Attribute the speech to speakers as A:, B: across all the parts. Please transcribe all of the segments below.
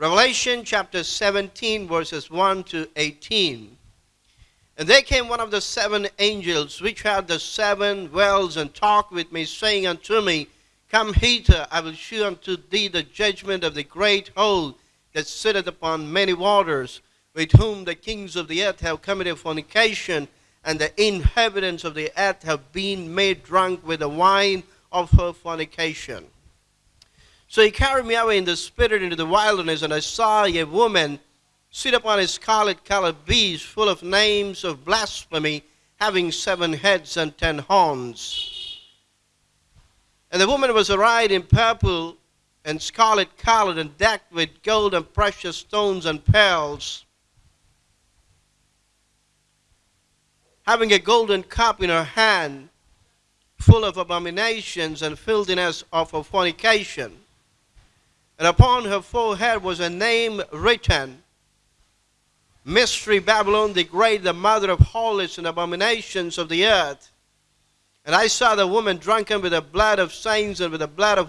A: Revelation chapter 17, verses 1 to 18. And there came one of the seven angels which had the seven wells and talked with me, saying unto me, Come hither, I will shew unto thee the judgment of the great whole that sitteth upon many waters, with whom the kings of the earth have committed fornication, and the inhabitants of the earth have been made drunk with the wine of her fornication. So he carried me away in the spirit into the wilderness, and I saw a woman sit upon a scarlet colored beast full of names of blasphemy, having seven heads and ten horns. And the woman was arrayed in purple and scarlet colored and decked with gold and precious stones and pearls, having a golden cup in her hand, full of abominations and filthiness of fornication and upon her forehead was a name written Mystery Babylon the Great, the mother of harlots and abominations of the earth. And I saw the woman drunken with the blood of saints and with the blood of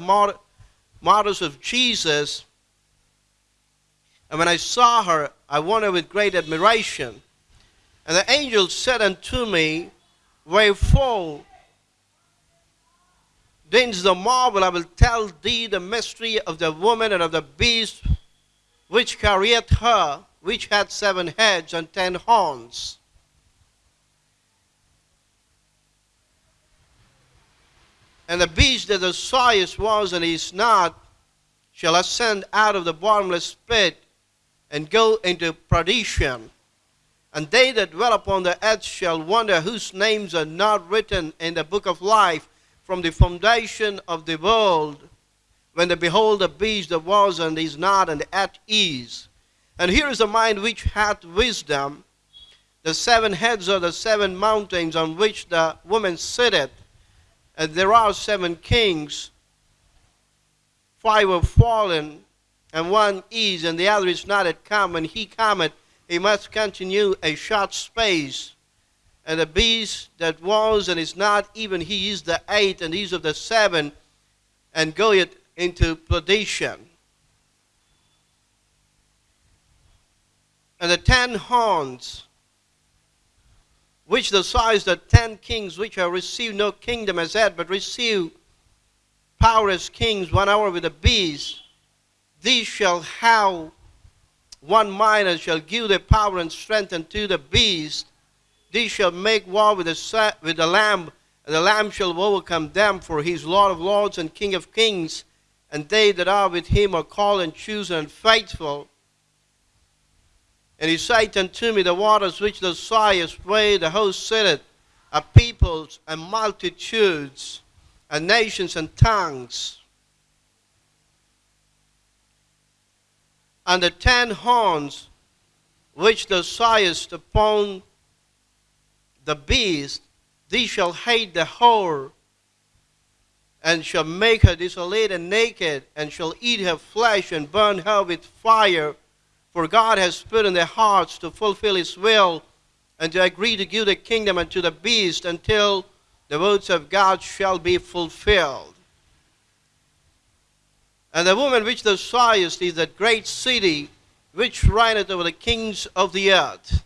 A: martyrs of Jesus. And when I saw her, I wondered with great admiration. And the angel said unto me, Wherefore then is the marvel I will tell thee the mystery of the woman and of the beast which carrieth her, which had seven heads and ten horns. And the beast that the sawest was and is not shall ascend out of the bottomless pit and go into perdition. And they that dwell upon the earth shall wonder whose names are not written in the book of life from the foundation of the world, when they behold the beast that was and is not and at ease. And here is the mind which hath wisdom. The seven heads are the seven mountains on which the woman sitteth, and there are seven kings. Five have fallen, and one is, and the other is not yet come. When he cometh, he must continue a short space and the beast that was and is not, even he is the eighth, and these of the seven, and goeth into perdition. And the ten horns, which the size the ten kings which have received no kingdom as yet, but receive power as kings one hour with the beast, these shall have one mind and shall give their power and strength unto the beast these shall make war with the, with the Lamb, and the Lamb shall overcome them, for he is Lord of lords and King of kings, and they that are with him are called and chosen and faithful. And he said unto me, The waters which the sighest way the host sitteth, are peoples and multitudes, and nations and tongues. And the ten horns which thou sighest upon the beast, thee shall hate the whore, and shall make her desolate and naked, and shall eat her flesh and burn her with fire. For God has put in their hearts to fulfill his will, and to agree to give the kingdom unto the beast until the words of God shall be fulfilled. And the woman which thou sawest is that great city which reigneth over the kings of the earth.